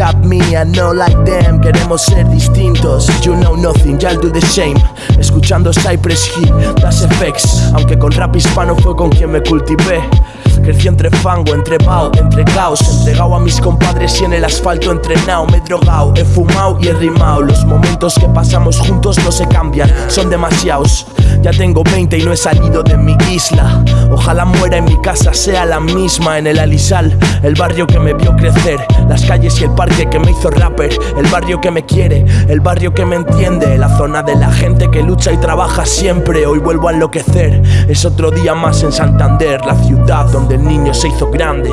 rap me and no like them Queremos ser distintos. You know nothing, y'all do the same. Escuchando Cypress Hill, Das Effects. Aunque con rap hispano fue con quien me cultivé Crecí entre fango, entre bao, entre caos. Entregado a mis compadres y en el asfalto entrenado Me he drogado, he fumado y he rimado Los momentos que pasamos juntos no se cambian, son demasiados. Ya tengo 20 y no he salido de mi isla. Ojalá muera en mi casa sea la misma En el Alisal, el barrio que me vio crecer Las calles y el parque que me hizo rapper. El barrio que me quiere, el barrio que me entiende. La zona de la gente que lucha y trabaja siempre. Hoy vuelvo a enloquecer, es otro día más en Santander La ciudad donde el niño se hizo grande.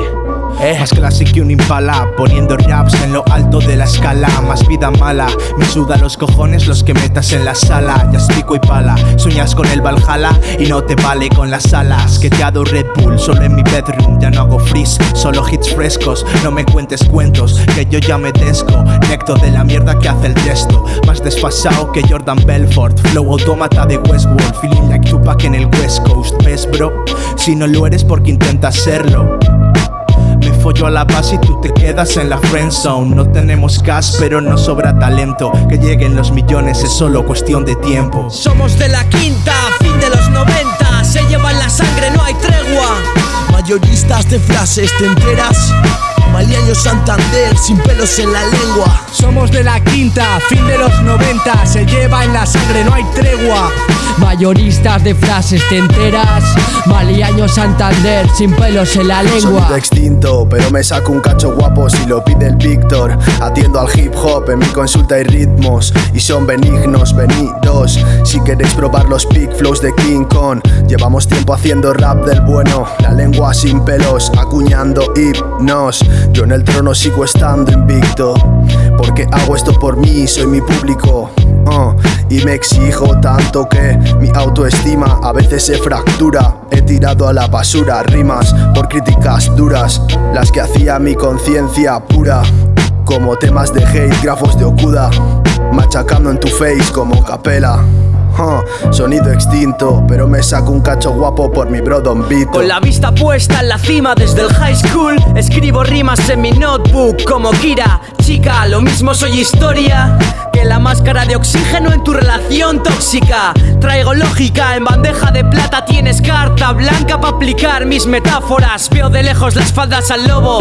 Eh. Más clásico que un impala Poniendo raps en lo alto de la escala. Más vida mala Me suda los cojones los que metas en la sala. Ya pico y pala Sueñas con el Valhalla Y no te vale con las alas. Que te ha dado Red Bull Solo en mi bedroom. Ya no hago freeze Solo hits frescos. No me cuentes cuentos Que yo ya me desco. Necto de la mierda que hace el texto Más desfasado que Jordan Belfort. Flow autómata de Westworld. Feeling like Tupac en el West Coast. ¿Ves bro? Si no lo eres porque intentas serlo me follo a la base y tú te quedas en la friend zone. No tenemos gas pero no sobra talento. Que lleguen los millones es solo cuestión de tiempo. Somos de la quinta, fin de los 90 Se llevan la sangre, no hay tregua. Mayoristas de frases, ¿te enteras? Santander, sin pelos en la lengua. Somos de la quinta, fin de los 90 Se lleva en la sangre, no hay tregua. Mayoristas de frases te enteras Maliaño Santander sin pelos en la lengua. Sonido extinto pero me saco un cacho guapo si lo pide el Víctor. Atiendo al hip hop en mi consulta hay ritmos Y son benignos, venidos. Si queréis probar los big flows de King Kong Llevamos tiempo haciendo rap del bueno. La lengua sin pelos, acuñando hipnos. Yo en el trono sigo estando invicto. Porque hago esto por mí, soy mi público uh, y me exijo tanto que mi autoestima a veces se fractura. He tirado a la basura rimas por críticas duras Las que hacía mi conciencia pura Como temas de hate, grafos de Okuda Machacando en tu face como capela sonido extinto, pero me saco un cacho guapo por mi bro Don. Con la vista puesta en la cima desde el high school, escribo rimas en mi notebook como Kira. Lo mismo soy historia que la máscara de oxígeno en tu relación tóxica. Traigo lógica en bandeja de plata, tienes carta blanca para aplicar mis metáforas. Veo de lejos las faldas al lobo.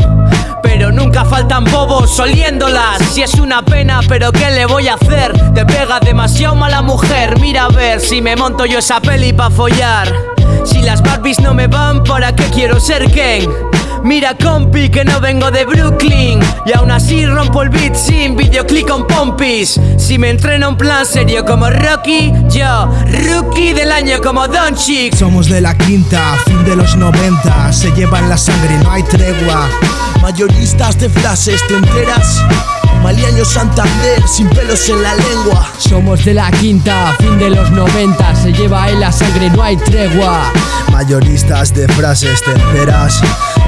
Pero nunca faltan bobos oliéndolas Si es una pena, pero ¿qué le voy a hacer? Te pega demasiado mala mujer Mira a ver si me monto yo esa peli pa' follar Si las Barbies no me van, ¿para qué quiero ser Ken? Mira compi que no vengo de Brooklyn. Y aún así rompo el beat sin videoclip con pompis. Si me entreno en plan serio como Rocky Yo, rookie del año como Don Chick Somos de la quinta, fin de los 90 Se llevan la sangre, no hay tregua. Mayoristas de frases, ¿te enteras? Maliaño Santander, sin pelos en la lengua. Somos de la quinta, fin de los 90 Se lleva en la sangre, no hay tregua. Mayoristas de frases, ¿te enteras?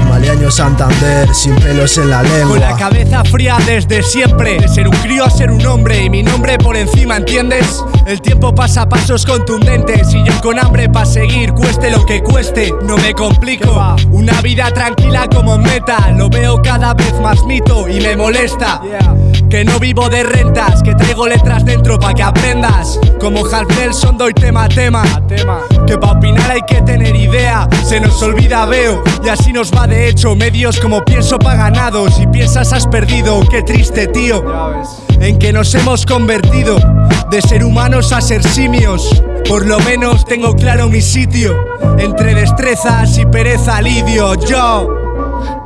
Maliaño Santander, sin pelos en la lengua. Con la cabeza fría desde siempre. De ser un crío a ser un hombre Y mi nombre por encima, ¿entiendes? El tiempo pasa a pasos contundentes Y yo con hambre para seguir, cueste lo que cueste No me complico. Una vida tranquila como meta Lo veo cada vez más mito y me molesta. Que no vivo de rentas, que traigo letras Como Half Nelson doy tema a tema. Que pa' opinar hay que tener idea. Se nos olvida veo y así nos va de hecho. Medios como pienso pa' ganados Si piensas has perdido, qué triste tío. En que nos hemos convertido De ser humanos a ser simios. Por lo menos tengo claro mi sitio. Entre destrezas y pereza lidio Yo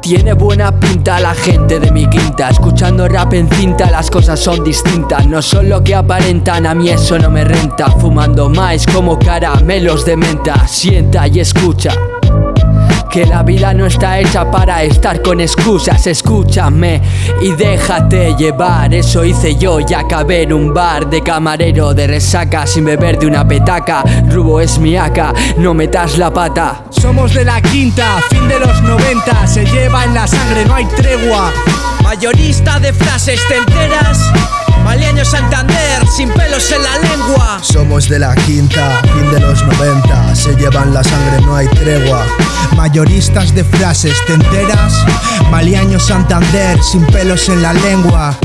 tiene buena pinta la gente de mi quinta. Escuchando rap en cinta las cosas son distintas. No son lo que aparentan, a mí eso no me renta. Fumando más como caramelos de menta. Sienta y escucha que la vida no está hecha para estar con excusas. Escúchame y déjate llevar. Eso hice yo y acabé en un bar De camarero de resaca sin beber de una petaca. Rubo es mi acá, no metas la pata. Somos de la quinta, fin de los 90 Se lleva en la sangre, no hay tregua. Mayorista de frases, ¿te enteras? Maliaño Santander, sin pelos en la lengua. Somos de la quinta, fin de los 90 Se llevan la sangre, no hay tregua Mayoristas de frases, ¿te enteras? Maliaño Santander, sin pelos en la lengua.